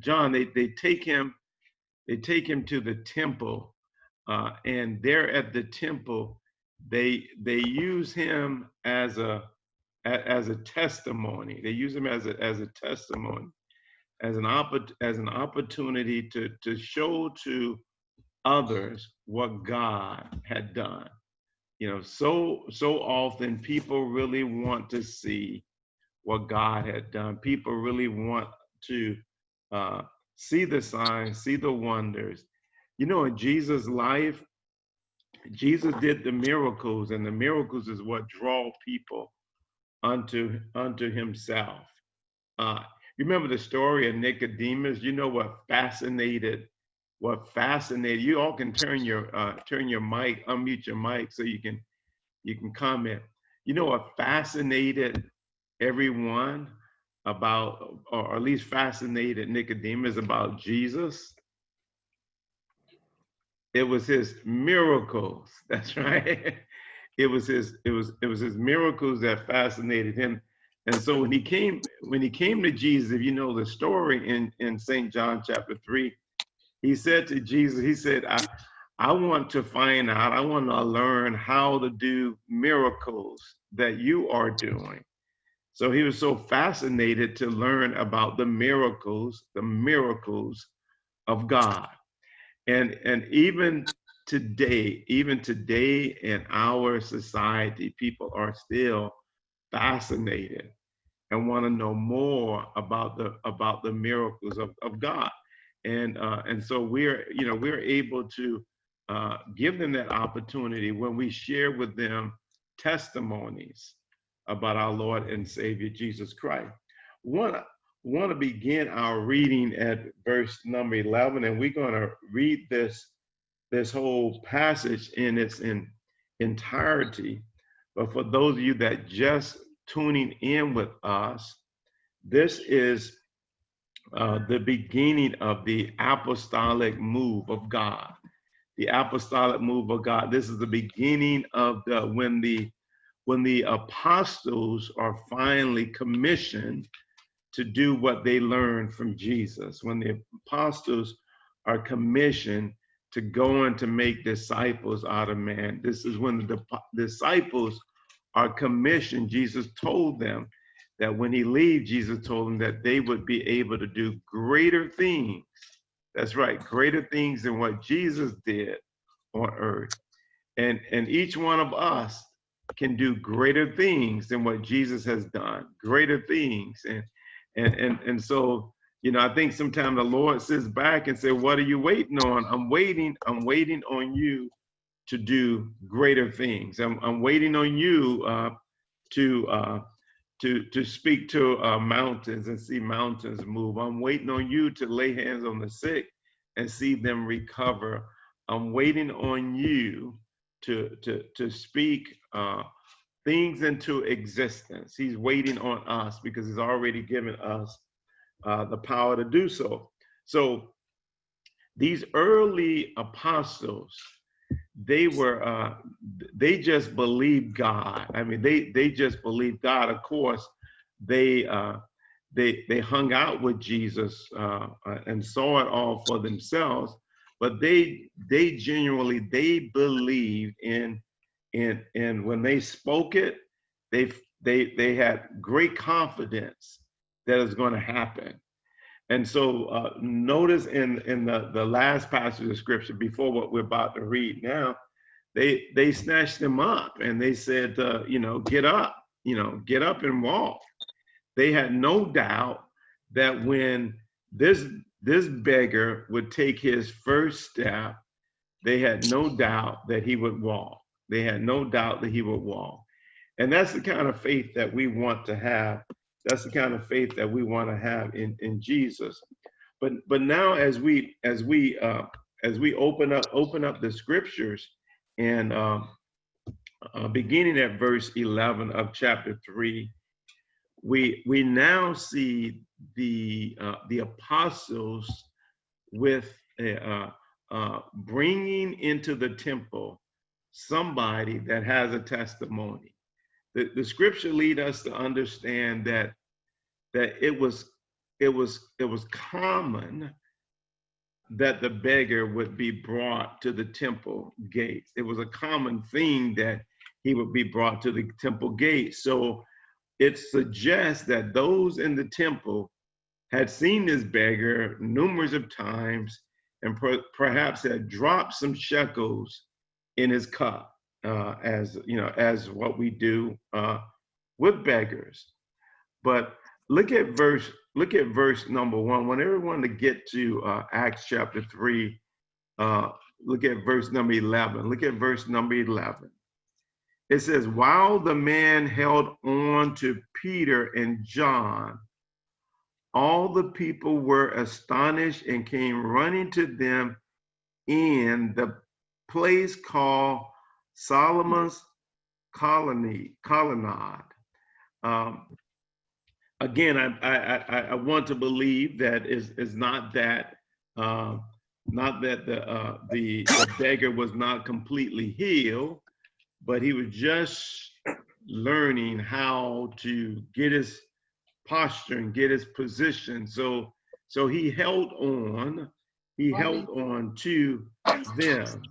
John, they, they take him, they take him to the temple, uh, and there at the temple, they they use him as a as a testimony. They use him as a as a testimony, as an oppor- as an opportunity to to show to others what God had done. You know, so so often people really want to see what God had done. People really want to uh, see the signs, see the wonders. You know, in Jesus' life, Jesus did the miracles, and the miracles is what draw people unto unto Himself. Uh, you remember the story of Nicodemus? You know what fascinated what fascinated you all can turn your uh, turn your mic, unmute your mic so you can you can comment. You know what fascinated everyone about, or at least fascinated Nicodemus about Jesus? It was his miracles. That's right. It was his, it was, it was his miracles that fascinated him. And so when he came, when he came to Jesus, if you know the story in, in St. John chapter three, he said to Jesus, he said, I, I want to find out, I want to learn how to do miracles that you are doing. So he was so fascinated to learn about the miracles, the miracles of God. And, and even today, even today in our society, people are still fascinated and want to know more about the about the miracles of, of God. And uh, and so we're you know we're able to uh, give them that opportunity when we share with them testimonies about our Lord and Savior Jesus Christ. Want want to begin our reading at verse number 11, and we're going to read this this whole passage in its in, entirety. But for those of you that just tuning in with us, this is uh, the beginning of the apostolic move of God. The apostolic move of God. This is the beginning of the when the when the apostles are finally commissioned to do what they learned from Jesus, when the apostles are commissioned to go and to make disciples out of man, this is when the disciples are commissioned. Jesus told them that when he leaves, Jesus told them that they would be able to do greater things. That's right, greater things than what Jesus did on earth. And, and each one of us can do greater things than what Jesus has done, greater things. And and and and so, you know, I think sometimes the Lord sits back and say, What are you waiting on? I'm waiting, I'm waiting on you to do greater things. I'm I'm waiting on you uh to uh to to speak to uh, mountains and see mountains move. I'm waiting on you to lay hands on the sick and see them recover. I'm waiting on you to to to speak uh, things into existence. He's waiting on us because he's already given us uh, the power to do so. So these early apostles, they were uh, they just believed God. I mean, they they just believed God. Of course, they uh, they they hung out with Jesus uh, uh and saw it all for themselves but they they genuinely they believed in in in when they spoke it they they they had great confidence that it's going to happen and so uh, notice in in the the last passage of scripture before what we're about to read now they they snatched them up and they said uh, you know get up you know get up and walk they had no doubt that when this this beggar would take his first step, they had no doubt that he would walk. They had no doubt that he would walk. And that's the kind of faith that we want to have. That's the kind of faith that we want to have in, in Jesus. But but now as we as we uh, as we open up open up the scriptures and uh, uh, beginning at verse 11 of chapter 3 we we now see the uh, the apostles with uh, uh, bringing into the temple somebody that has a testimony. The, the scripture lead us to understand that that it was it was it was common that the beggar would be brought to the temple gates. It was a common thing that he would be brought to the temple gates. So it suggests that those in the temple had seen this beggar numerous of times and per perhaps had dropped some shekels in his cup, uh, as you know, as what we do uh, with beggars. But look at verse look at verse number one. Want everyone to get to uh, Acts chapter three. Uh, look at verse number eleven. Look at verse number eleven. It says, while the man held on to Peter and John, all the people were astonished and came running to them in the place called Solomon's colony colonnade. Um, again, I, I, I, want to believe that is is not that uh, not that the, uh, the the beggar was not completely healed, but he was just learning how to get his posture and get his position. So so he held on, he held on to them.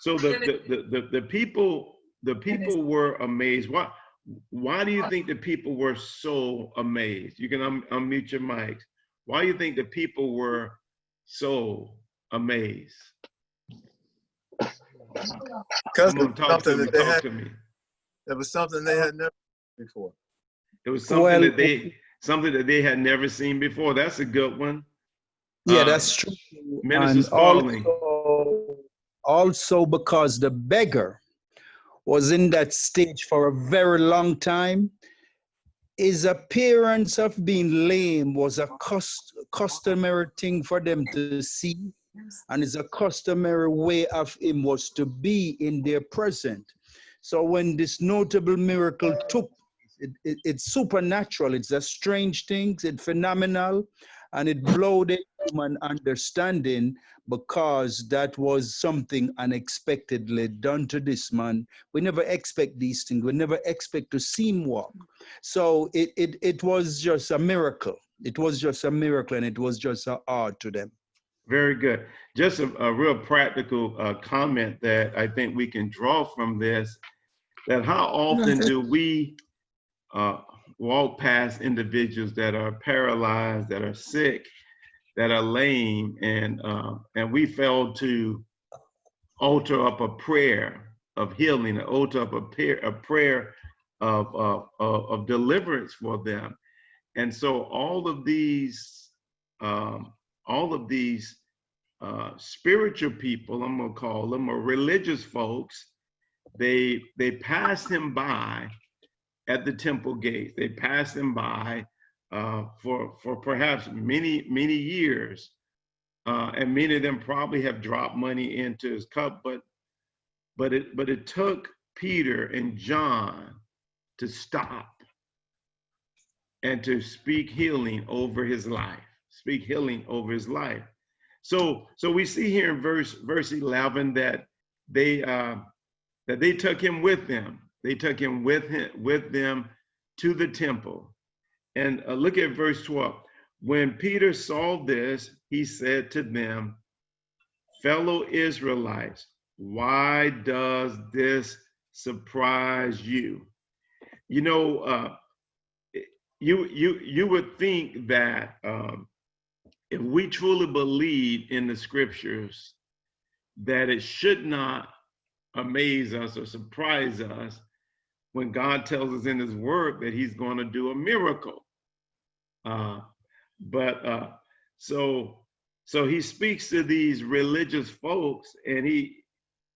So the the, the, the, the people the people were amazed. Why why do you think the people were so amazed? You can un unmute your mics. Why do you think the people were so amazed? Because talk to me, talk to me. It was something they had never before. It was something well, that they something that they had never seen before. That's a good one. Yeah, uh, that's true. Minister Spalding. Also, because the beggar was in that stage for a very long time. His appearance of being lame was a cust customary thing for them to see, and it's a customary way of him was to be in their present. So when this notable miracle took it, it, it's supernatural. It's a strange thing. It's phenomenal, and it the human understanding because that was something unexpectedly done to this man. We never expect these things. We never expect to see him walk. So it it it was just a miracle. It was just a miracle, and it was just an art to them. Very good. Just a, a real practical uh, comment that I think we can draw from this. That how often do we uh, walk past individuals that are paralyzed, that are sick, that are lame, and uh, and we fail to alter up a prayer of healing, alter up a prayer, a prayer of, of, of deliverance for them. And so all of these, um, all of these uh, spiritual people, I'm gonna call them, or religious folks, they they pass him by at the temple gates. They passed him by uh, for, for perhaps many, many years. Uh, and many of them probably have dropped money into his cup, but, but, it, but it took Peter and John to stop and to speak healing over his life, speak healing over his life. So, so we see here in verse verse 11 that they uh, that they took him with them they took him with him with them to the temple. And uh, look at verse 12. When Peter saw this, he said to them, fellow Israelites, why does this surprise you? You know, uh, you you you would think that um, if we truly believe in the scriptures, that it should not amaze us or surprise us when God tells us in his word that he's going to do a miracle. Uh, but uh, so so he speaks to these religious folks and he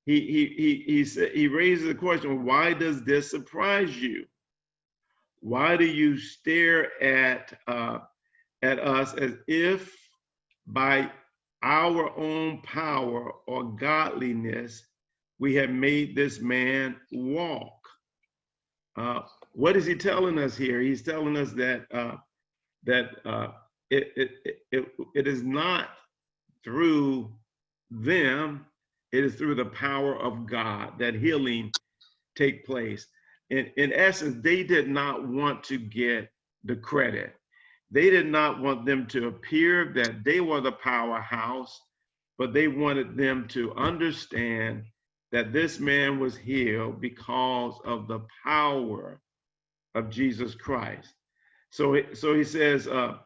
he he he he, he raises the question, why does this surprise you? Why do you stare at uh, at us as if by our own power or godliness we have made this man walk? Uh, what is he telling us here? He's telling us that uh, that uh, it, it, it, it is not through them, it is through the power of God that healing take place. In, in essence, they did not want to get the credit. they did not want them to appear that they were the powerhouse, but they wanted them to understand that this man was healed because of the power of Jesus Christ. So, so he says, uh,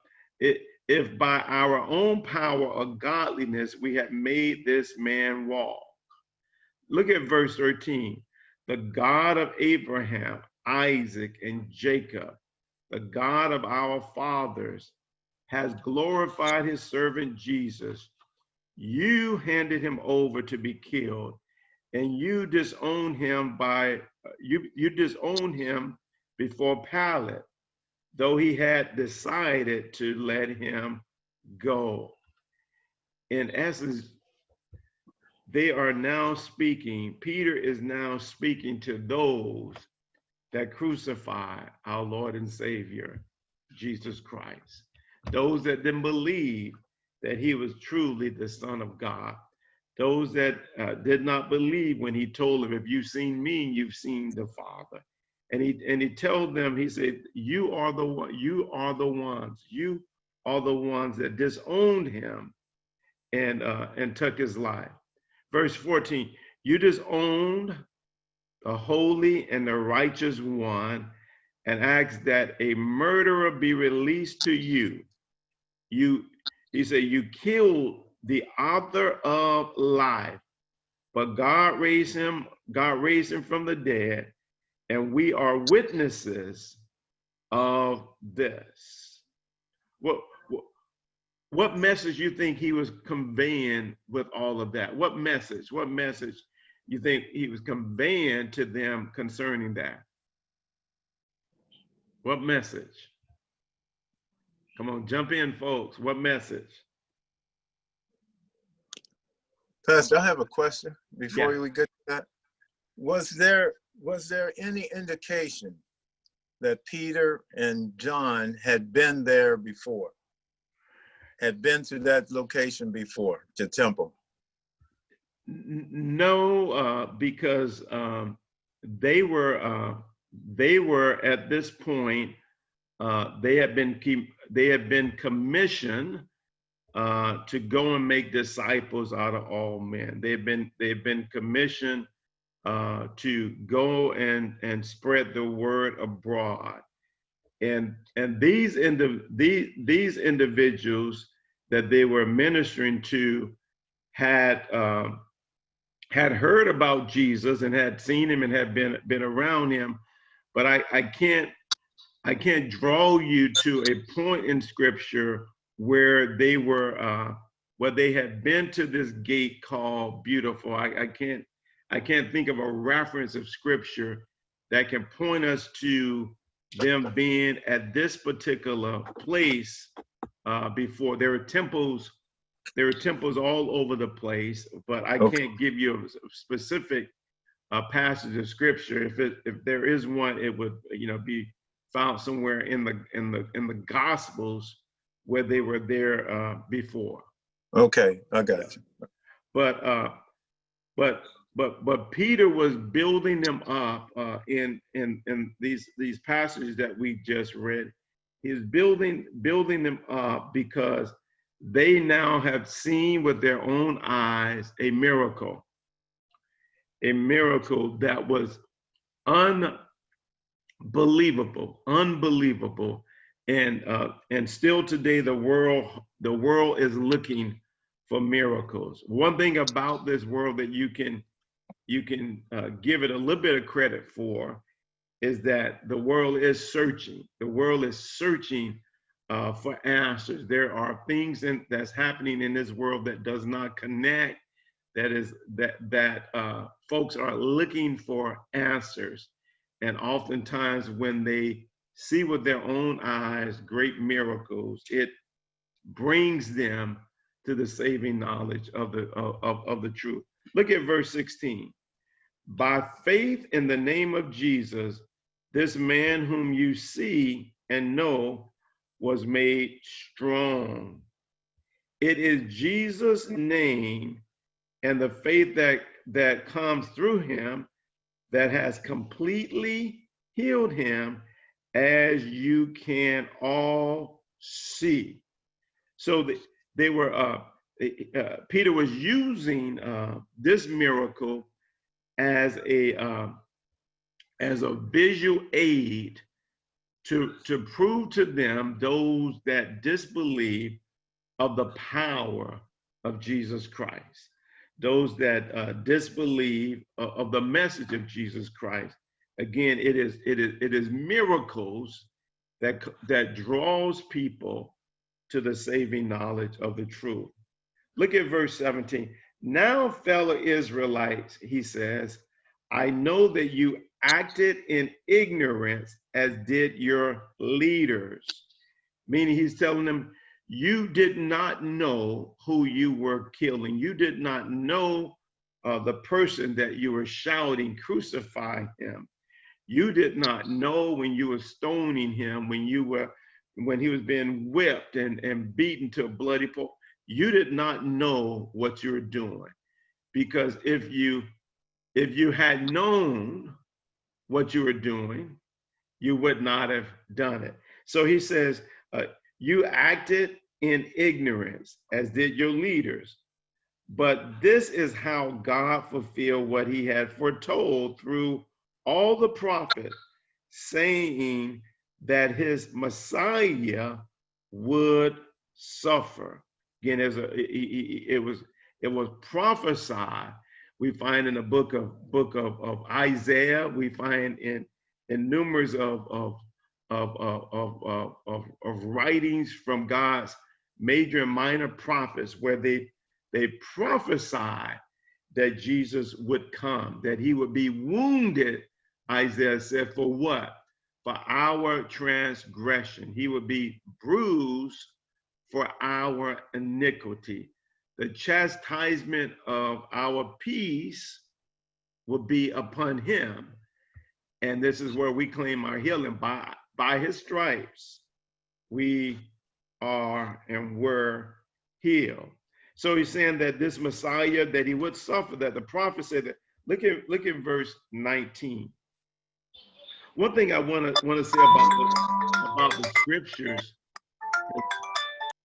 it, if by our own power or godliness we had made this man walk. Look at verse 13. The God of Abraham, Isaac, and Jacob, the God of our fathers, has glorified his servant Jesus. You handed him over to be killed, and you disown him by uh, you you disown him before Pilate, though he had decided to let him go. In essence, they are now speaking, Peter is now speaking to those that crucify our Lord and Savior, Jesus Christ. Those that didn't believe that he was truly the Son of God. Those that uh, did not believe when he told them, if you've seen me, you've seen the Father. And he and he told them, he said, You are the one, you are the ones, you are the ones that disowned him and uh, and took his life. Verse 14, you disowned the holy and the righteous one and asked that a murderer be released to you. You, he said, you killed the author of life, but God raised him, God raised him from the dead, and we are witnesses of this. What, what, message you think he was conveying with all of that? What message? What message you think he was conveying to them concerning that? What message? Come on, jump in, folks. What message? Pastor, I have a question before Yeah. we get to that. Was there, was there any indication that Peter and John had been there before? Had been to that location before, the temple? No, uh, because um, they were uh, they were at this point uh, they had been keep, they had been commissioned uh, to go and make disciples out of all men. They've been they've been commissioned uh, to go and and spread the word abroad. And and these indiv- these these individuals that they were ministering to had um, had heard about Jesus and had seen him and had been been around him, but I, I can't I can't draw you to a point in scripture where they were uh, where they had been to this gate called beautiful. I, I can't I can't think of a reference of scripture that can point us to them being at this particular place uh, before. There were temples there are temples all over the place, but I Okay. can't give you a specific uh, passage of scripture. If it if there is one, it would you know be found somewhere in the in the in the Gospels where they were there uh, before. Okay, I got you. But uh, but but but Peter was building them up uh, in in in these these passages that we just read. He's building building them up because they now have seen with their own eyes a miracle, a miracle that was unbelievable, unbelievable, and uh, and still today the world the world is looking for miracles. One thing about this world that you can you can uh, give it a little bit of credit for is that the world is searching. The world is searching uh, for answers. There are things in, that's happening in this world that does not connect. That is that that uh, folks are looking for answers, and oftentimes when they see with their own eyes great miracles, it brings them to the saving knowledge of the of, of, the truth. Look at verse 16. By faith in the name of Jesus, this man whom you see and know was made strong. It is Jesus' name and the faith that, that comes through him that has completely healed him, as you can all see. So they, they were, uh, uh, Peter was using uh, this miracle as a uh, as a visual aid to to prove to them those that disbelieve of the power of Jesus Christ, those that uh, disbelieve of, of the message of Jesus Christ. Again, it is it is it is miracles that that draws people to the saving knowledge of the truth. Look at verse 17. Now, fellow Israelites, he says, I know that you acted in ignorance as did your leaders. Meaning he's telling them, you did not know who you were killing. You did not know uh, the person that you were shouting, crucify him. You did not know when you were stoning him, when you were, when he was being whipped and, and beaten to a bloody pulp. You did not know what you were doing. Because if you, if you had known what you were doing, you would not have done it. So he says, uh, you acted in ignorance, as did your leaders. But this is how God fulfilled what he had foretold through all the prophets, saying that his Messiah would suffer. Again, a, it, it was it was prophesied. We find in the book of book of, of Isaiah. We find in in numerous of of of of, of, of, of writings from God's major and minor prophets where they they prophesied that Jesus would come, that he would be wounded, Isaiah said, for what? For our transgression. He would be bruised for our iniquity. The chastisement of our peace will be upon him. And this is where we claim our healing by, by his stripes. We are and were healed. So he's saying that this Messiah that he would suffer, that the prophet said that. Look at look at verse 19. One thing I want to want to say about the, about the scriptures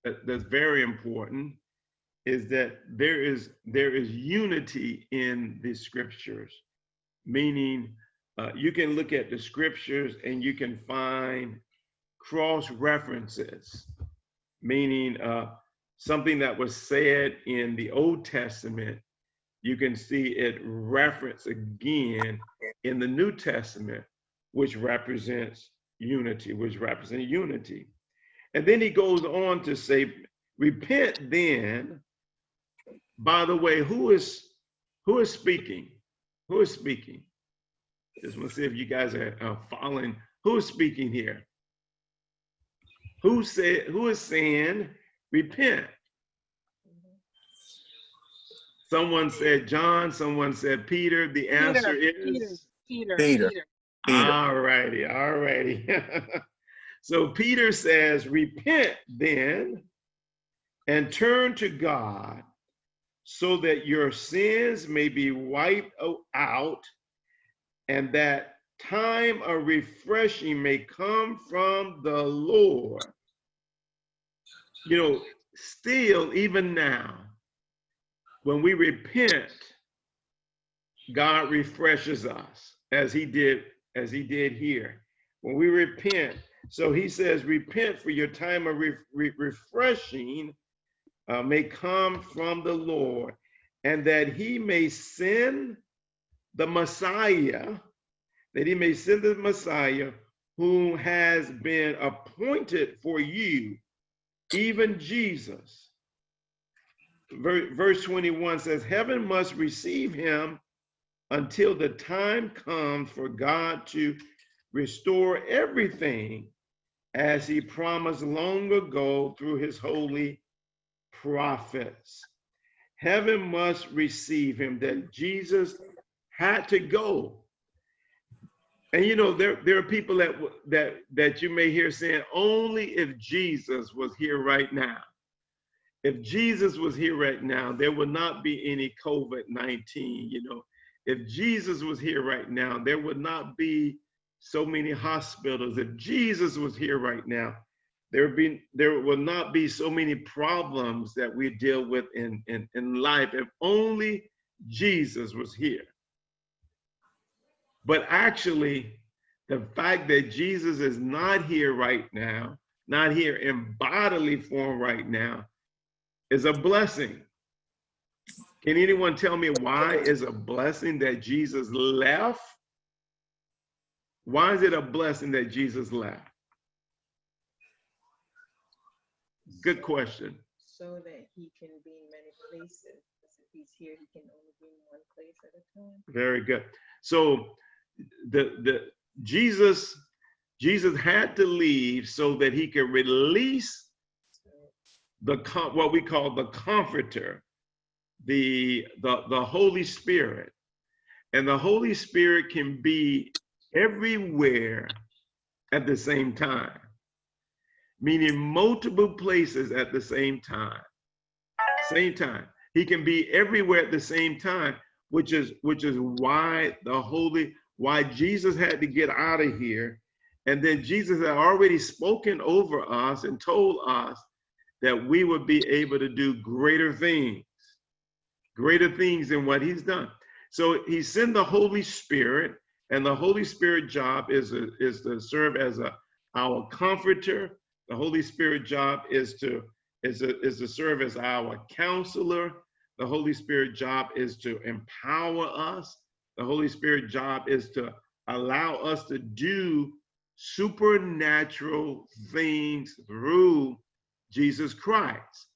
that, that's very important is that there is there is unity in the scriptures, meaning uh, you can look at the scriptures and you can find cross references meaning uh, something that was said in the Old Testament, you can see it referenced again in the New Testament, which represents unity, which represents unity. And then he goes on to say, repent then. By the way, who is who is speaking? Who is speaking? Just want to see if you guys are, are following. Who is speaking here? Who said, who is saying, repent? Someone said John, someone said Peter. The answer Peter, is Peter, Peter. Peter. All righty, all righty. so Peter says, repent then and turn to God so that your sins may be wiped out and that time of refreshing may come from the Lord. You know, still, even now, when we repent, God refreshes us as he did, as he did here. When we repent, so he says, repent for your time of re re refreshing uh, may come from the Lord and that he may send the Messiah, that he may send the Messiah who has been appointed for you, even Jesus. Verse 21 says, Heaven must receive him until the time comes for God to restore everything as he promised long ago through his holy prophets. Heaven must receive him, that Jesus had to go and you know, there there are people that that that you may hear saying, only if Jesus was here right now. If Jesus was here right now, there would not be any COVID-19, you know. If Jesus was here right now, there would not be so many hospitals. If Jesus was here right now, there would be there will not be so many problems that we deal with in, in, in life if only Jesus was here. But actually, the fact that Jesus is not here right now, not here in bodily form right now, is a blessing. Can anyone tell me why is a blessing that Jesus left? Why is it a blessing that Jesus left? Good question. So that he can be in many places. If he's here, he can only be in one place at a time. Very good. So the the Jesus Jesus had to leave so that he could release the what we call the comforter, the the the Holy Spirit. And the Holy Spirit can be everywhere at the same time, meaning multiple places at the same time. Same time. He can be everywhere at the same time, which is which is why the Holy why Jesus had to get out of here. And then Jesus had already spoken over us and told us that we would be able to do greater things, greater things than what he's done. So he sent the Holy Spirit, and the Holy Spirit job is, a, is to serve as a, our comforter. The Holy Spirit job is to, is, a, is to serve as our counselor. The Holy Spirit job is to empower us. The Holy Spirit job is to allow us to do supernatural things through Jesus Christ.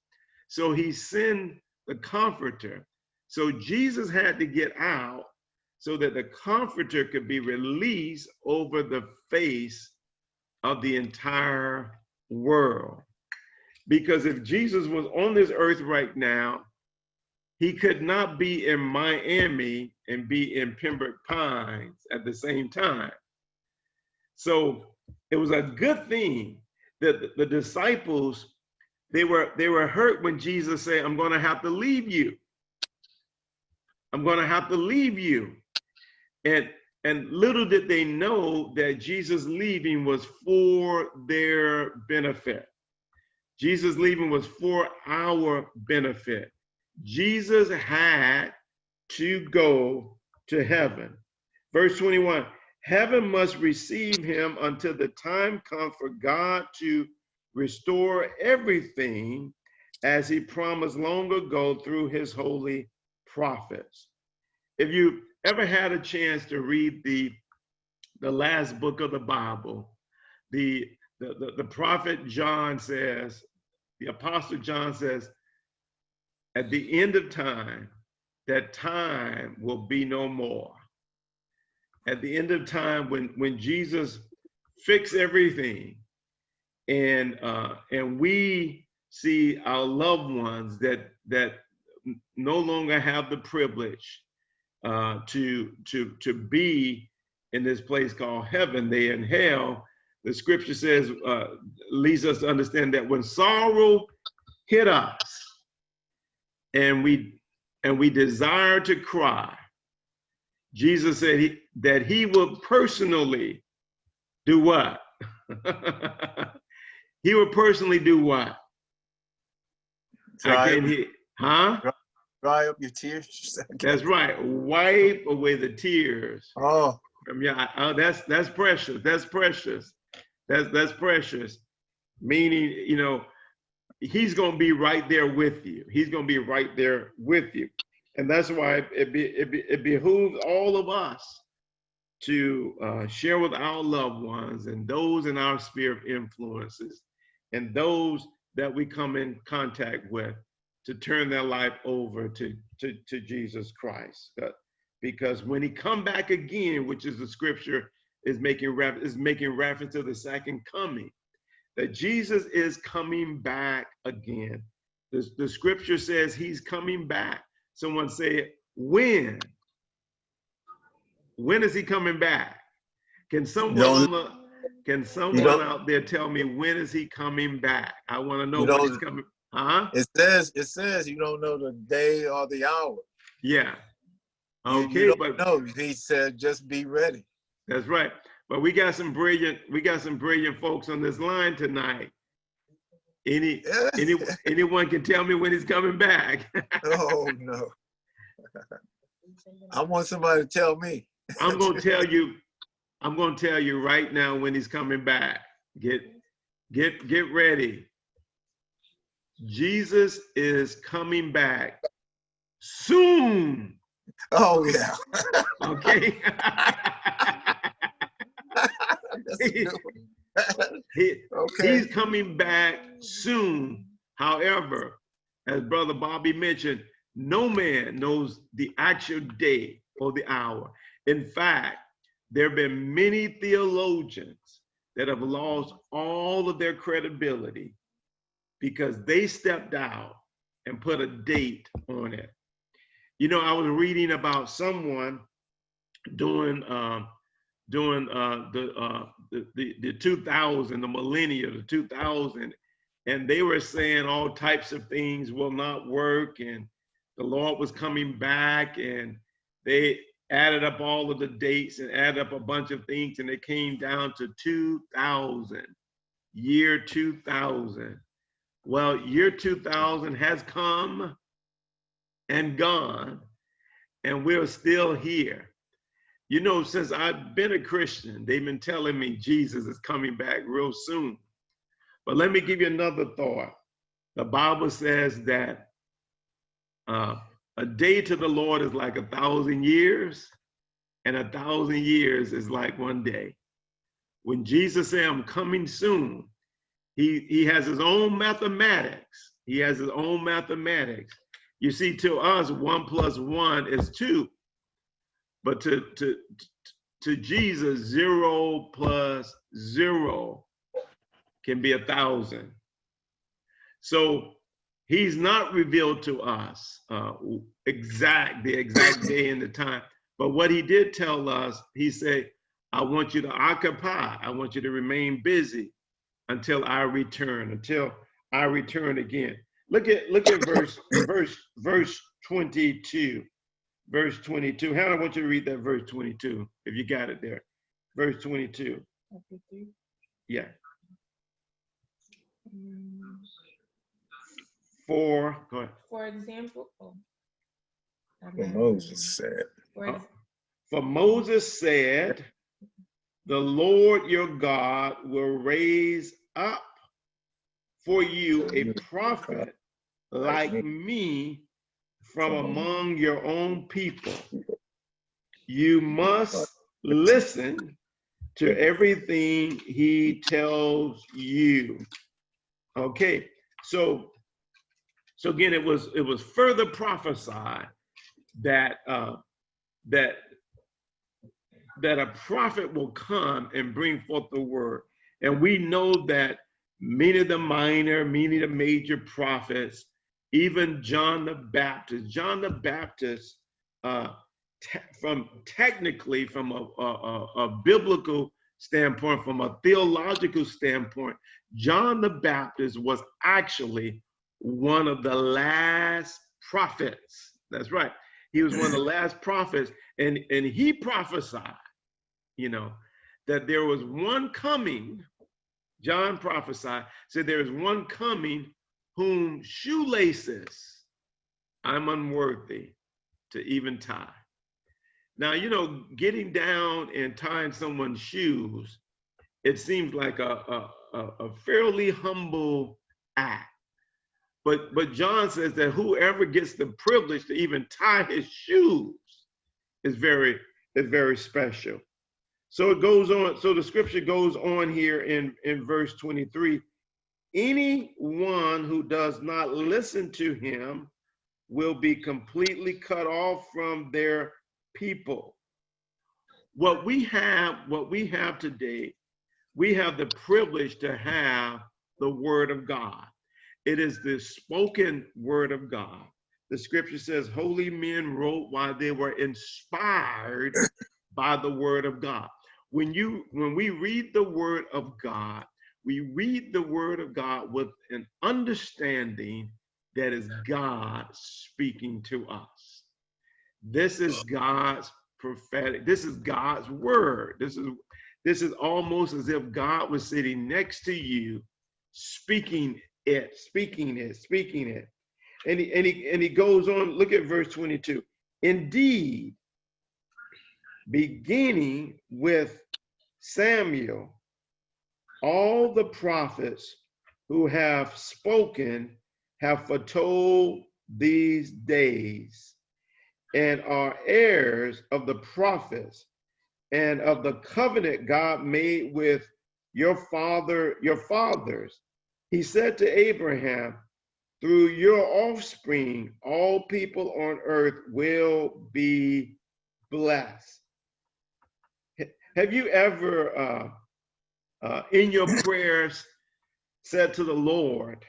So he sent the comforter. So Jesus had to get out so that the comforter could be released over the face of the entire world. Because if Jesus was on this earth right now, he could not be in Miami and be in Pembroke Pines at the same time. So it was a good thing that the, disciples they were they were hurt when Jesus said, "I'm going to have to leave you. I'm going to have to leave you." And and little did they know that Jesus leaving was for their benefit. Jesus leaving was for our benefit. Jesus had to go to heaven. Verse 21 Heaven must receive him until the time comes for God to restore everything as he promised long ago through his holy prophets. If you ever had a chance to read the, the last book of the Bible, the, the, the, the prophet John says, the apostle John says, at the end of time, that time will be no more. At the end of time, when, when Jesus fixed everything and uh, and we see our loved ones that that no longer have the privilege uh, to to to be in this place called heaven, they in hell. The scripture says uh, leads us to understand that when sorrow hit us, and we and we desire to cry, Jesus said he, that he will personally do what? he would personally do what? Dry, can't hear. Huh? dry up your tears. That's right. Wipe away the tears. Oh, from your. Oh, that's that's precious. That's precious. That's that's precious. Meaning, you know, he's gonna be right there with you. He's gonna be right there with you, and that's why it be it, be, it behooves all of us to uh, share with our loved ones and those in our sphere of influences and those that we come in contact with to turn their life over to, to, to Jesus Christ. Uh, because when he come back again, which is the scripture is making ref- is making reference to the second coming, that Jesus is coming back again. The, the scripture says he's coming back. Someone say, when? When is he coming back? Can someone No. Can someone out there tell me when is he coming back? I want to know when he's coming. Huh? it says, it says you don't know the day or the hour. Yeah. Okay, but don't know. He said, just be ready. that's right. But we got some brilliant, we got some brilliant folks on this line tonight. Any, any, anyone can tell me when he's coming back. Oh, no. I want somebody to tell me. I'm gonna tell you, I'm gonna tell you right now when he's coming back. Get, get, get ready. Jesus is coming back soon. Oh, yeah. Okay. That's a good one. He- Okay. He's coming back soon. However, as Brother Bobby mentioned, no man knows the actual day or the hour. In fact, there have been many theologians that have lost all of their credibility because they stepped out and put a date on it. You know, I was reading about someone doing um, during uh, the, uh, the, the, the 2000, the millennia, the 2000, and they were saying all types of things will not work and the Lord was coming back and they added up all of the dates and added up a bunch of things and it came down to 2000, year 2000. Well, year 2000 has come and gone and we're still here. You know, since I've been a Christian, they've been telling me Jesus is coming back real soon. But let me give you another thought. The Bible says that uh, a day to the Lord is like a thousand years, and a thousand years is like one day. When Jesus said, I'm coming soon, he, he has his own mathematics. He has his own mathematics. You see, to us, one plus one is two. But to, to, to Jesus, zero plus zero can be a thousand. So he's not revealed to us uh, exact the exact day and the time. But what he did tell us, he said, I want you to occupy. I want you to remain busy until I return, until I return again. Look at look at verse verse verse 22 verse 22. Hannah, I want you to read that verse 22, if you got it there. Verse 22. Yeah. For, go ahead. For example, oh. I'm What Moses said. For ex- For Moses said, The Lord your God will raise up for you a prophet like me from among your own people. You must listen to everything he tells you. Okay, so so again, it was it was further prophesied that uh, that that a prophet will come and bring forth the word, and we know that many of the minor, many of the major prophets, even John the Baptist, John the Baptist, uh, te- from technically from a, a, a- a biblical standpoint, from a theological standpoint, John the Baptist was actually one of the last prophets. That's right. He was one of the last prophets, and, and he prophesied, you know, that there was one coming. John prophesied, said there is one coming whom shoelaces I'm unworthy to even tie. Now, you know, getting down and tying someone's shoes, it seems like a, a, a, a fairly humble act. But, but John says that whoever gets the privilege to even tie his shoes is very, is very special. So it goes on, so the scripture goes on here in, in verse 23. Anyone who does not listen to him will be completely cut off from their people. What we have, what we have today, we have the privilege to have the word of God. It is the spoken word of God. The scripture says, holy men wrote while they were inspired by the word of God. When you when we read the word of God, we read the word of God with an understanding that is God speaking to us. This is God's prophetic, this is God's word. This is this is almost as if God was sitting next to you, speaking it, speaking it, speaking it. And he, and he, and he goes on, look at verse 22. Indeed, beginning with Samuel, all the prophets who have spoken have foretold these days and are heirs of the prophets and of the covenant God made with your father, your fathers. He said to Abraham, through your offspring, all people on earth will be blessed. Have you ever, uh, uh, in your prayers, said to the Lord,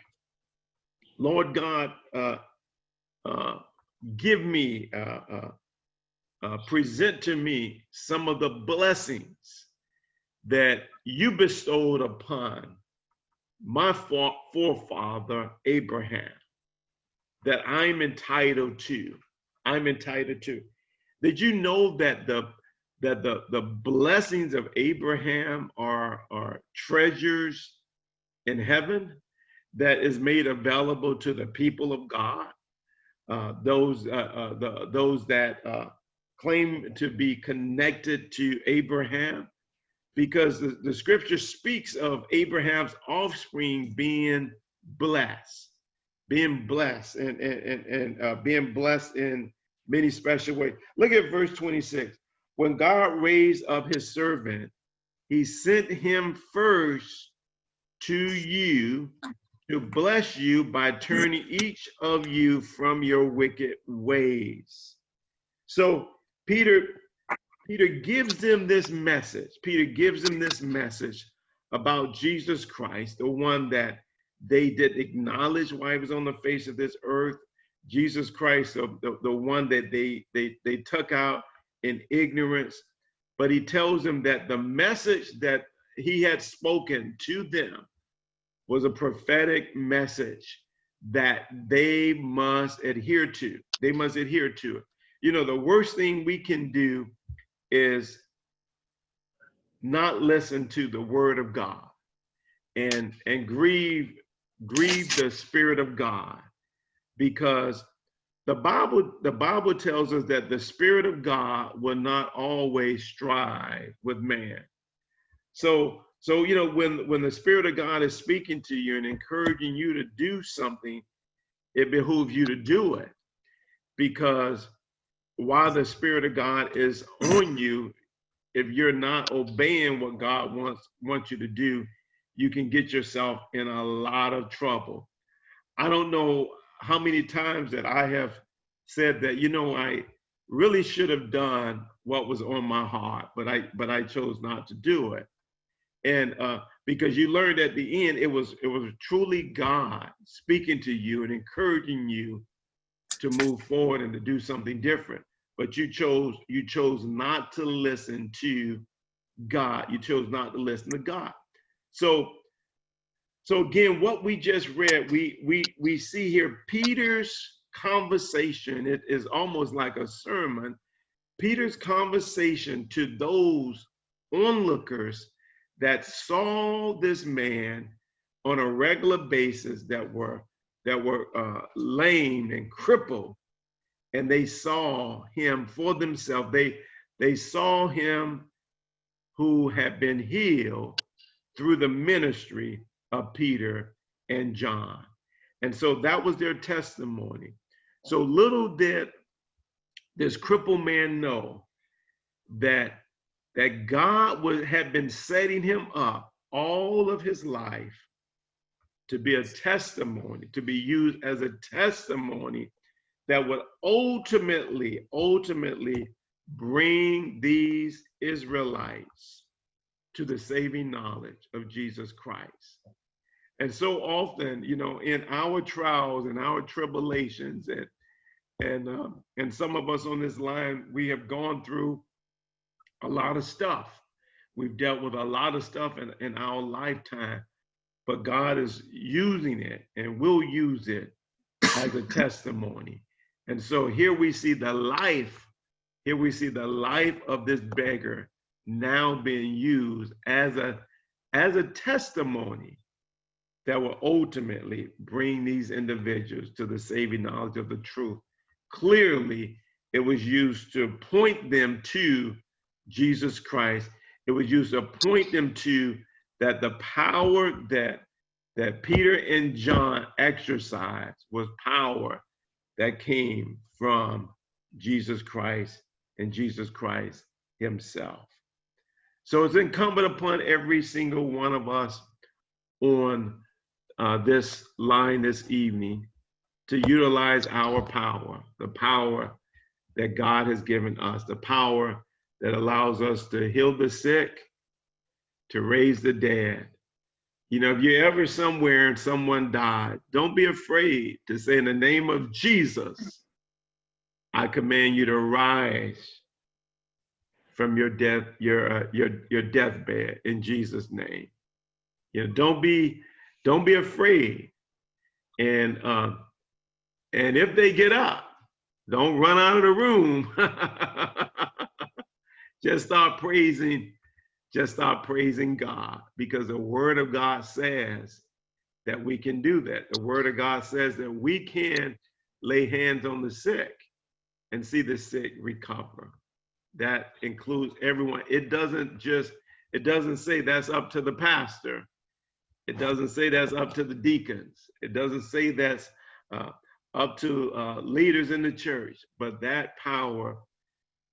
Lord God, uh, uh, give me, uh, uh, present to me some of the blessings that you bestowed upon my forefather Abraham that I'm entitled to. I'm entitled to. Did you know that the that the, the blessings of Abraham are, are treasures in heaven that is made available to the people of God, uh, those uh, uh, the, those that uh, claim to be connected to Abraham, because the, the scripture speaks of Abraham's offspring being blessed, being blessed and, and, and, uh, being blessed in many special ways. Look at verse 26. When God raised up his servant, he sent him first to you to bless you by turning each of you from your wicked ways. So Peter Peter gives them this message. Peter gives them this message about Jesus Christ, the one that they did acknowledge while he was on the face of this earth. Jesus Christ, the, the, one that they, they, they took out in ignorance. But he tells them that the message that he had spoken to them was a prophetic message that they must adhere to. They must adhere to it. You know, the worst thing we can do is not listen to the word of God and and grieve grieve the spirit of God because the Bible the Bible tells us that the spirit of God will not always strive with man. So so you know when when the spirit of God is speaking to you and encouraging you to do something it behooves you to do it because while the spirit of God is on you, if you're not obeying what God wants wants you to do, you can get yourself in a lot of trouble. I don't know how many times that I have said that, you know, I really should have done what was on my heart, but I but I chose not to do it. And uh, because you learned at the end, it was it was truly God speaking to you and encouraging you to move forward and to do something different but you chose you chose not to listen to God. You chose not to listen to God. So so again, what we just read, we we we see here Peter's conversation. It is almost like a sermon. Peter's conversation to those onlookers that saw this man on a regular basis that were that were uh, lame and crippled and they saw him for themselves. They, they saw him who had been healed through the ministry of Peter and John. And so that was their testimony. So little did this crippled man know that, that God would have been setting him up all of his life to be a testimony, to be used as a testimony that would ultimately, ultimately bring these Israelites to the saving knowledge of Jesus Christ. And so often, you know, in our trials and our tribulations, and and um, and some of us on this line, we have gone through a lot of stuff. We've dealt with a lot of stuff in, in our lifetime, but God is using it and will use it as a testimony. And so here we see the life, here we see the life of this beggar now being used as a, as a testimony that will ultimately bring these individuals to the saving knowledge of the truth. Clearly, it was used to point them to Jesus Christ. It was used to point them to that the power that that Peter and John exercised was power that came from Jesus Christ and Jesus Christ himself. So it's incumbent upon every single one of us on uh, this line this evening to utilize our power, the power that God has given us, the power that allows us to heal the sick, to raise the dead. You know, if you're ever somewhere and someone died, don't be afraid to say, in the name of Jesus, I command you to rise from your death, your uh, your your deathbed in Jesus' name. You know, don't be don't be afraid. And uh, and if they get up, don't run out of the room. just start praising, just start praising God because the word of God says that we can do that. The word of God says that we can lay hands on the sick and see the sick recover. That includes everyone. It doesn't just, it doesn't say that's up to the pastor. It doesn't say that's up to the deacons. It doesn't say that's uh, up to uh, leaders in the church, but that power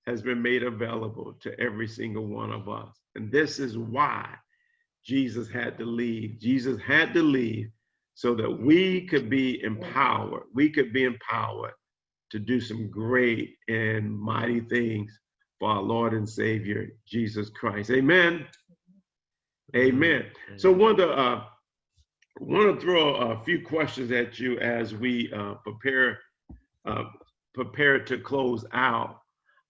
has been made available to every single one of us. And this is why Jesus had to leave. Jesus had to leave so that we could be empowered. We could be empowered to do some great and mighty things for our Lord and Savior, Jesus Christ. Amen. Amen. So want to uh, want to throw a few questions at you as we uh, prepare uh, prepare to close out.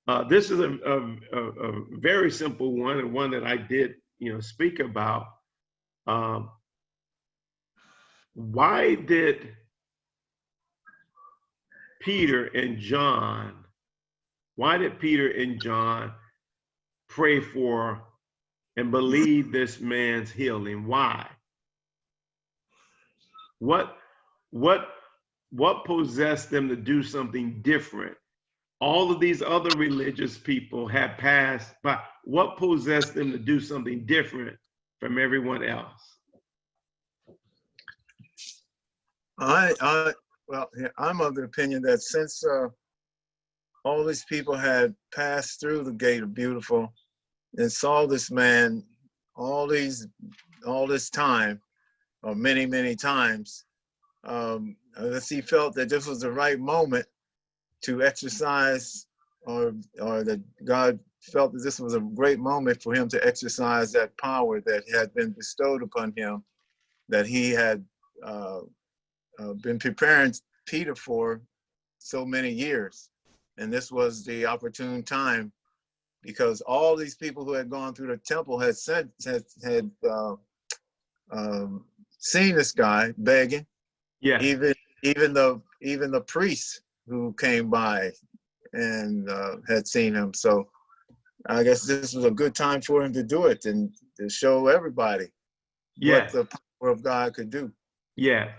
Uh, this is a, a, a, very simple one and one that I did you know speak about. Um, why did Peter and John, why did Peter and John pray for and believe this man's healing? Why? What what what possessed them to do something different? All of these other religious people had passed, but what possessed them to do something different from everyone else? I, I, well, I'm of the opinion that since uh, all these people had passed through the gate of beautiful and saw this man all these, all this time, or many, many times, um, unless he felt that this was the right moment to exercise, or or that God felt that this was a great moment for him to exercise that power that had been bestowed upon him, that he had uh, uh, been preparing Peter for so many years. And this was the opportune time because all these people who had gone through the temple had said, had, had uh, um, seen this guy begging, Yeah. even even the even the priests who came by and uh, had seen him. So I guess this was a good time for him to do it and to show everybody Yeah. what the power of God could do. Yeah.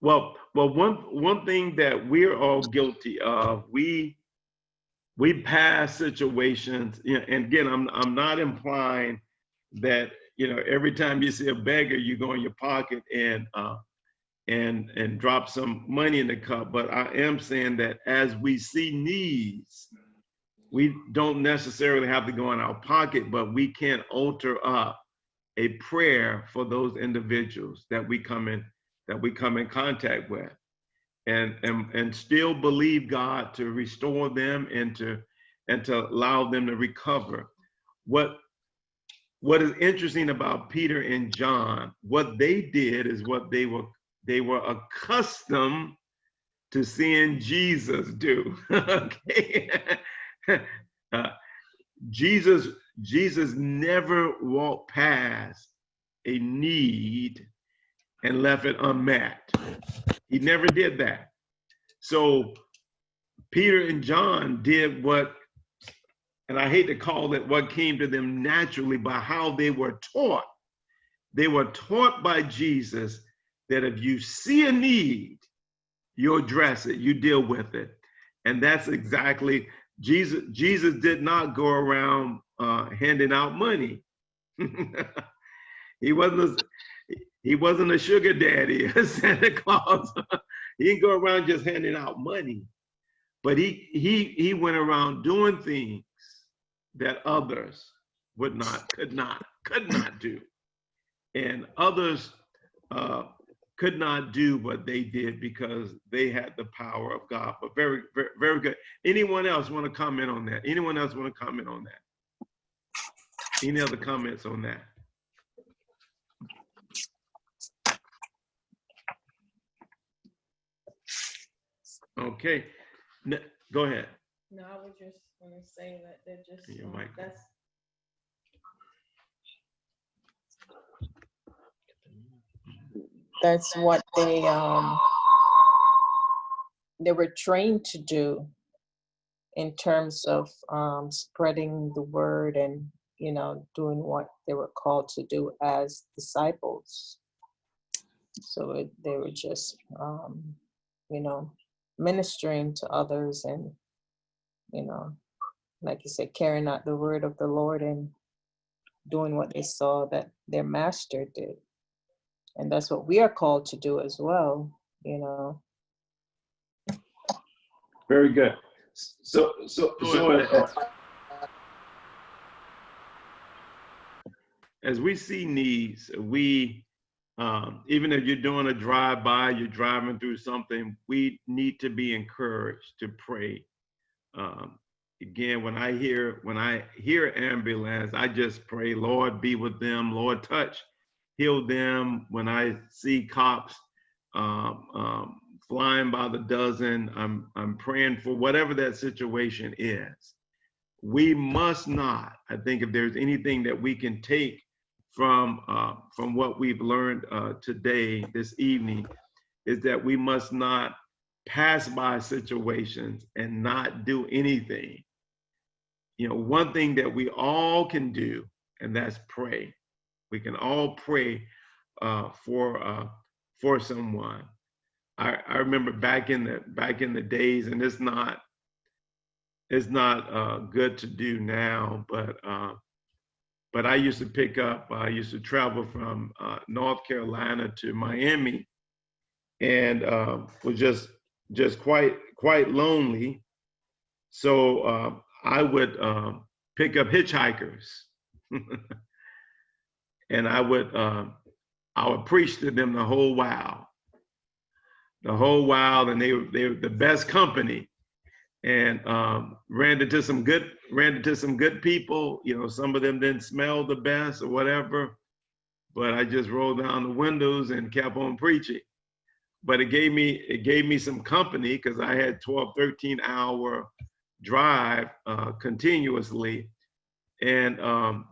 Well, well, one one thing that we're all guilty of, we we pass situations, you know, and again, I'm I'm not implying that you know every time you see a beggar, you go in your pocket and uh, and and drop some money in the cup. But I am saying that as we see needs, we don't necessarily have to go in our pocket, but we can alter up a prayer for those individuals that we come in that we come in contact with and and and still believe God to restore them and to and to allow them to recover. What what is interesting about Peter and John, what they did is what they were they were accustomed to seeing Jesus do. okay. Uh, Jesus Jesus never walked past a need and left it unmet. He never did that. So Peter and John did what, and I hate to call it what came to them naturally, by how they were taught. They were taught by Jesus that if you see a need, you address it, you deal with it. And that's exactly Jesus. Jesus did not go around uh, handing out money. he wasn't a, he wasn't a sugar daddy, a Santa Claus. he didn't go around just handing out money, but he he he went around doing things that others would not, could not, could not do, and others uh, could not do what they did because they had the power of God. But very, very, very good. Anyone else want to comment on that? Anyone else want to comment on that? Any other comments on that? Okay, N- go ahead. No, I was just gonna say that they're just, Your um, mic. that's, that's what they, um, they were trained to do in terms of, um, spreading the word and, you know, doing what they were called to do as disciples. So it, they were just, um, you know, ministering to others and, you know, like you said, carrying out the word of the Lord and doing what they saw that their master did. And that's what we are called to do as well, you know. Very good. So, so, so uh, as we see needs, we, um, even if you're doing a drive-by, you're driving through something, we need to be encouraged to pray. Um, again, when I hear when I hear ambulance, I just pray, Lord, be with them, Lord, touch, heal them. When I see cops um, um, flying by the dozen, I'm I'm praying for whatever that situation is. We must not. I think if there's anything that we can take from uh, from what we've learned uh, today, this evening, is that we must not pass by situations and not do anything. You know, one thing that we all can do, and that's pray. We can all pray uh, for uh, for someone. I, I remember back in the back in the days, and it's not it's not uh, good to do now, but uh, but I used to pick up. I used to travel from uh, North Carolina to Miami, and uh, was just just quite quite lonely. So uh, I would um, pick up hitchhikers, and I would um, I would preach to them the whole while, the whole while, and they were they were the best company, and um, ran into some good ran into some good people. You know, some of them didn't smell the best or whatever, but I just rolled down the windows and kept on preaching. But it gave me it gave me some company because I had 12, 13 hour drive uh, continuously, and um,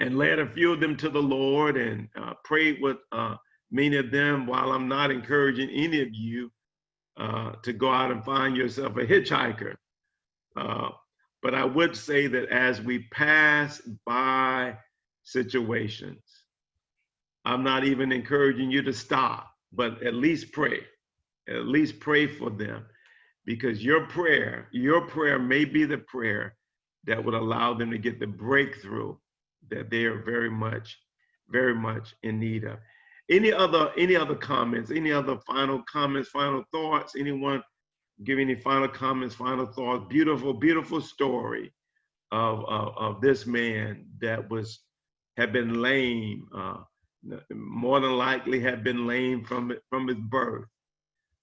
and led a few of them to the Lord and uh, prayed with uh, many of them. While I'm not encouraging any of you uh, to go out and find yourself a hitchhiker, uh, but I would say that as we pass by situations, I'm not even encouraging you to stop but at least pray. At least pray for them because your prayer, your prayer may be the prayer that would allow them to get the breakthrough that they are very much, very much in need of. Any other, any other comments, any other final comments, final thoughts? Anyone give any final comments, final thoughts? Beautiful, beautiful story of, of, of this man that was, had been lame, uh, more than likely had been lame from from his birth,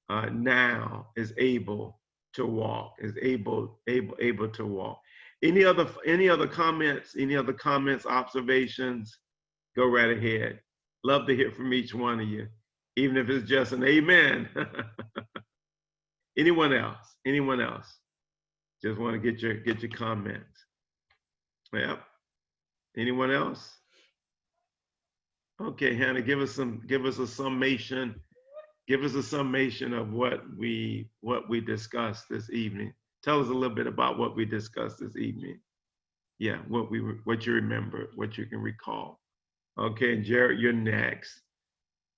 uh, now is able to walk, is able able able to walk. Any other any other comments? Any other comments, observations? Go right ahead. Love to hear from each one of you, even if it's just an amen. Anyone else? Anyone else? Just want to get your get your comments. Yep. Anyone else? Okay, Hannah, give us some, give us a summation. Give us a summation of what we, what we discussed this evening. Tell us a little bit about what we discussed this evening. Yeah, what we, what you remember, what you can recall. Okay, Jared, you're next.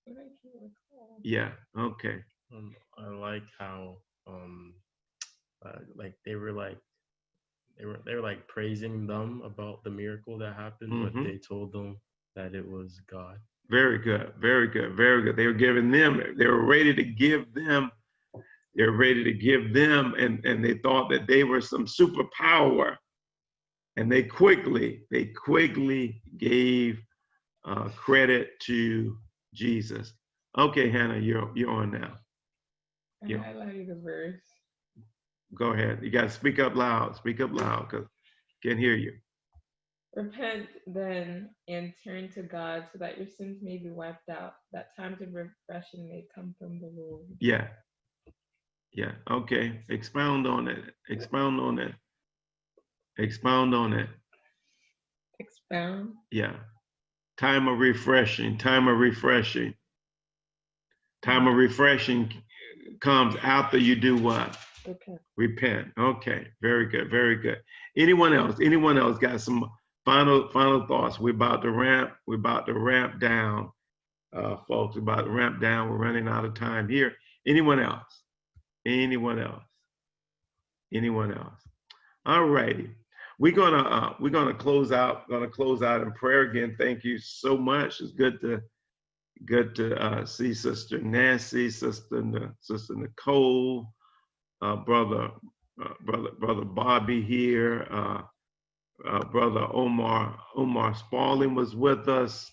But I can't recall. Yeah, okay. Um, I like how um, uh, like they were like they were they were like praising them about the miracle that happened, Mhm. but they told them that it was God. Very good, very good, very good. They were giving them, they were ready to give them, they were ready to give them, and, and they thought that they were some superpower. And they quickly, they quickly gave uh, credit to Jesus. Okay, Hannah, you're you're on now. I Yeah. highlighted a verse. Go ahead. You got to speak up loud. Speak up loud, cause can't hear you. Repent then and turn to God so that your sins may be wiped out, that times of refreshing may come from the Lord. Yeah. Yeah. Okay. Expound on it. Expound on it. Expound on it. Expound. Yeah. Time of refreshing. Time of refreshing. Time of refreshing comes after you do what? Repent. Repent. Okay. Very good. Very good. Anyone else? Anyone else got some final final thoughts? We're about to ramp. We're about to ramp down, uh, folks. We're about to ramp down. We're running out of time here. Anyone else? Anyone else? Anyone else? All righty. We're gonna uh, we're gonna close out. Gonna close out in prayer again. Thank you so much. It's good to good to uh, see Sister Nancy, Sister Sister Nicole, uh, brother uh, brother brother Bobby here. Uh, uh, brother Omar Omar Spalding was with us.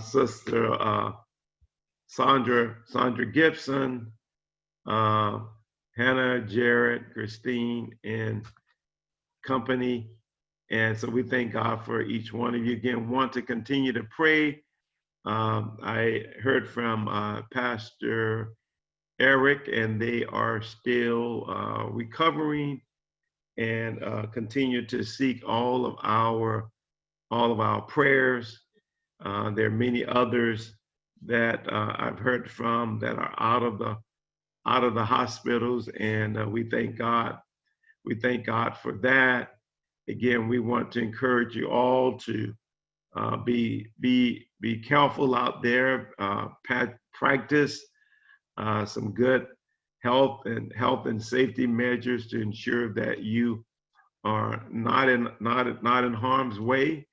Sister Sandra Sandra Gibson, uh, Hannah, Jared, Christine, and company. And so we thank God for each one of you. Again, want to continue to pray. Um, I heard from uh, Pastor Eric, and they are still uh, recovering and uh, continue to seek all of our all of our prayers. Uh, there are many others that uh, I've heard from that are out of the out of the hospitals, and uh, we thank God. We thank God for that. Again, we want to encourage you all to uh, be be be careful out there. Uh, practice uh, some good health and health and safety measures to ensure that you are not in not not in harm's way.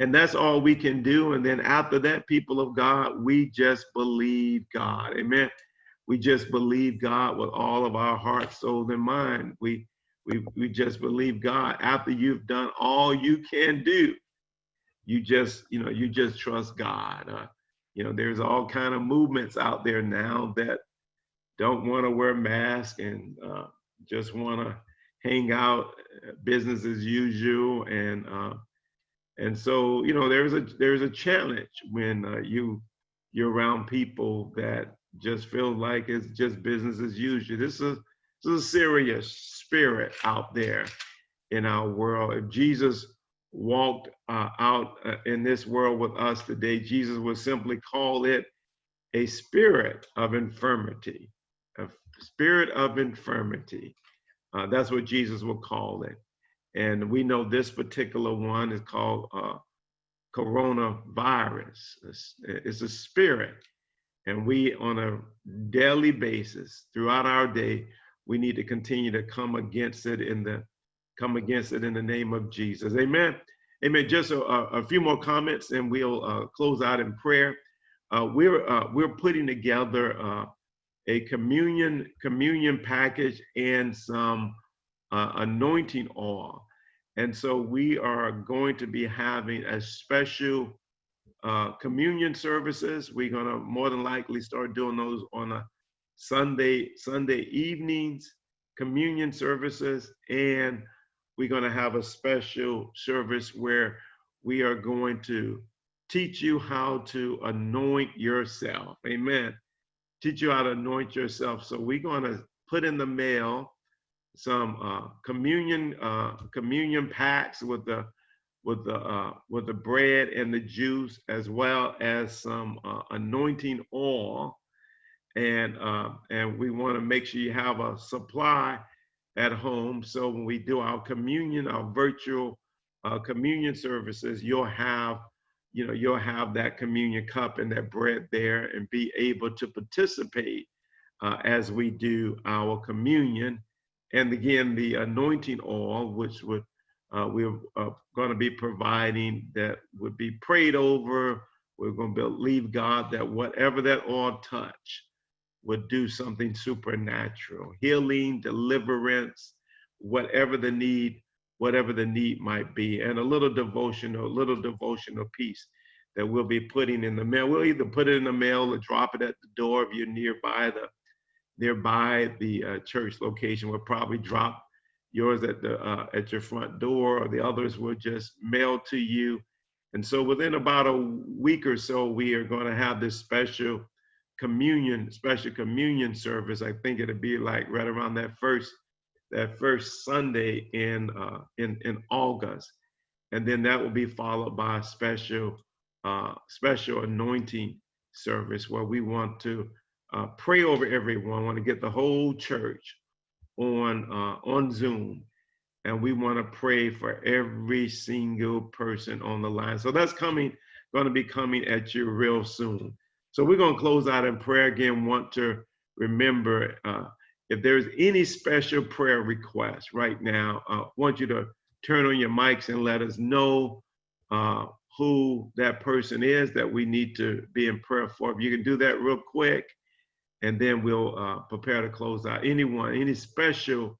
And that's all we can do. And then after that, people of God, we just believe God. Amen. We just believe God with all of our heart, soul, and mind. We we we just believe God. After you've done all you can do, you just you know you just trust God. Uh, you know, there's all kind of movements out there now that don't want to wear masks and uh, just want to hang out, business as usual, and uh, and so you know there's a there's a challenge when uh, you you're around people that just feel like it's just business as usual. This is this is a serious spirit out there in our world. If Jesus walked uh, out uh, in this world with us today, Jesus would simply call it a spirit of infirmity, a spirit of infirmity. Uh, that's what Jesus would call it. And we know this particular one is called uh, coronavirus. It's, it's a spirit. And we, on a daily basis, throughout our day, we need to continue to come against it in the come against it in the name of Jesus. Amen. Amen. Just a, a few more comments, and we'll uh, close out in prayer. Uh, we're uh, we're putting together uh, a communion communion package and some uh, anointing oil, and so we are going to be having a special uh, communion services. We're gonna more than likely start doing those on a Sunday Sunday evenings communion services and we're going to have a special service where we are going to teach you how to anoint yourself. Amen. Teach you how to anoint yourself. So we're going to put in the mail some uh, communion uh, communion packs with the with the uh, with the bread and the juice, as well as some uh, anointing oil, and uh, and we want to make sure you have a supply at home. So when we do our communion, our virtual uh, communion services, you'll have you know, you'll have that communion cup and that bread there and be able to participate uh, as we do our communion. And again, the anointing oil, which would uh, we're uh, going to be providing that would be prayed over. We're going to believe God that whatever that oil touch would do something supernatural, healing, deliverance, whatever the need, whatever the need might be, and a little devotional, a little devotional piece that we'll be putting in the mail. We'll either put it in the mail or drop it at the door if you're nearby the nearby the uh, church location. We'll probably drop yours at the uh, at your front door, or the others will just mail to you. And so within about a week or so, we are going to have this special communion, special communion service. I think it'll be like right around that first that first Sunday in uh, in in August, and then that will be followed by a special uh, special anointing service where we want to uh, pray over everyone. Want to get the whole church on uh, on Zoom, and we want to pray for every single person on the line. So that's coming, going to be coming at you real soon. So we're going to close out in prayer again. Want to remember uh, if there's any special prayer request right now, I uh, want you to turn on your mics and let us know uh, who that person is that we need to be in prayer for. If you can do that real quick and then we'll uh, prepare to close out. Anyone, any special,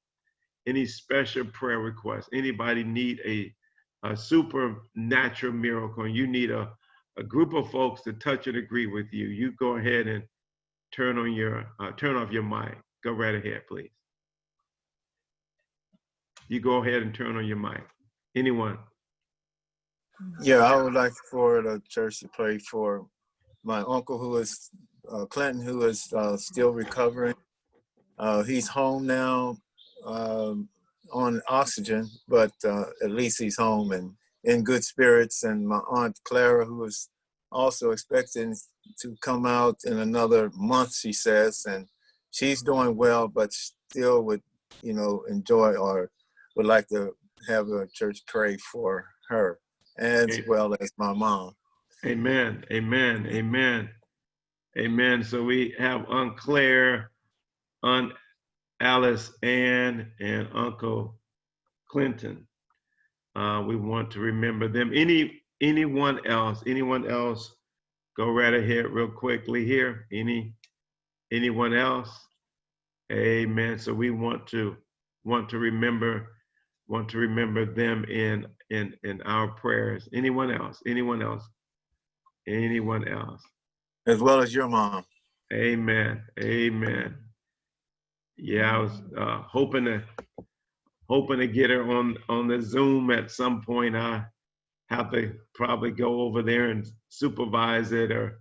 any special prayer requests? Anybody need a, a supernatural miracle? And you need a, a group of folks to touch and agree with you. You go ahead and turn on your uh, turn off your mic. Go right ahead, please. You go ahead and turn on your mic. Anyone? Yeah, I would like for the church to pray for my uncle who is uh, Clinton, who is uh, still recovering. Uh, he's home now um, on oxygen, but uh, at least he's home and in good spirits. And my aunt Clara, who is also expecting to come out in another month, she says, and she's doing well, but still would, you know, enjoy or would like to have a church pray for her as well as my mom. Amen. Amen. Amen. Amen. So we have Aunt Claire, Aunt Alice Ann, and Uncle Clinton. Uh, we want to remember them. Any anyone else? Anyone else? Go right ahead, real quickly here. Any anyone else? Amen. So we want to want to remember want to remember them in in in our prayers. Anyone else? Anyone else? Anyone else? As well as your mom. Amen. Amen. Yeah, I was uh, hoping to hoping to get her on on the Zoom at some point. I have to probably go over there and supervise it or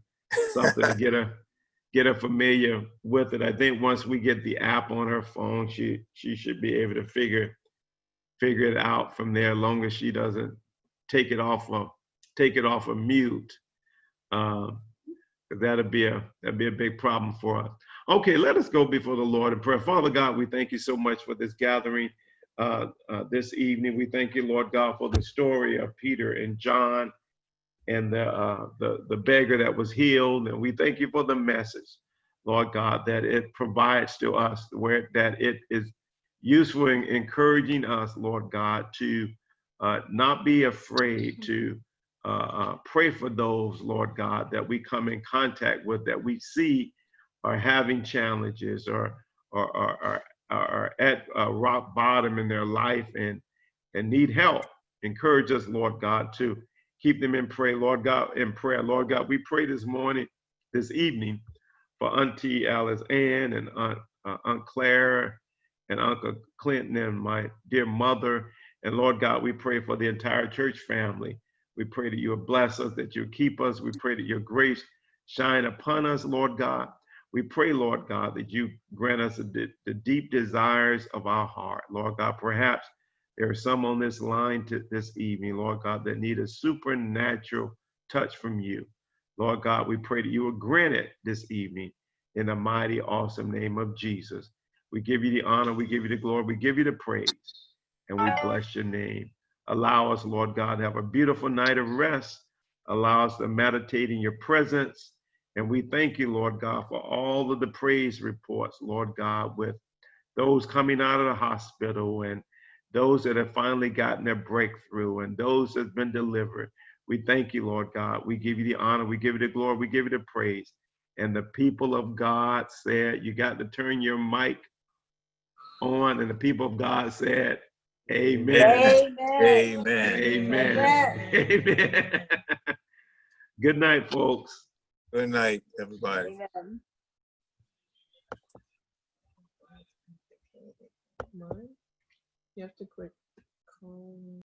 something to get her get her familiar with it. I think once we get the app on her phone, she she should be able to figure figure it out from there. As long as she doesn't take it off of take it off of mute. That'd be a that'd be a big problem for us. Okay, let us go before the Lord in prayer. Father God, we thank you so much for this gathering uh, uh, this evening. We thank you, Lord God, for the story of Peter and John and the uh, the the beggar that was healed, and we thank you for the message, Lord God, that it provides to us, where that it is useful in encouraging us, Lord God, to uh, not be afraid to uh, uh, pray for those, Lord God, that we come in contact with, that we see are having challenges or or are, at rock bottom in their life and and need help. Encourage us, Lord God, to keep them in prayer, Lord God, in prayer, Lord God. We pray this morning, this evening, for Auntie Alice Ann and Aunt, uh, Aunt Claire and Uncle Clinton and my dear mother. And Lord God, we pray for the entire church family. We pray that you will bless us, that you keep us. We pray that your grace shine upon us, Lord God. We pray, Lord God, that you grant us the, the deep desires of our heart. Lord God, perhaps there are some on this line this evening, Lord God, that need a supernatural touch from you. Lord God, we pray that you will grant it this evening in the mighty, awesome name of Jesus. We give you the honor, we give you the glory, we give you the praise, and we bless your name. Allow us, Lord God, to have a beautiful night of rest Allow us to meditate in your presence. And we thank you, Lord God, for all of the praise reports, Lord God, with those coming out of the hospital and those that have finally gotten their breakthrough and those that have been delivered. We thank you, Lord God. We give you the honor, we give you the glory, we give you the praise. And the people of God said, You got to turn your mic on. And the people of God said, Amen. Amen. Amen. Amen. Good night, folks. Good night, everybody. Mine? You have to click. call.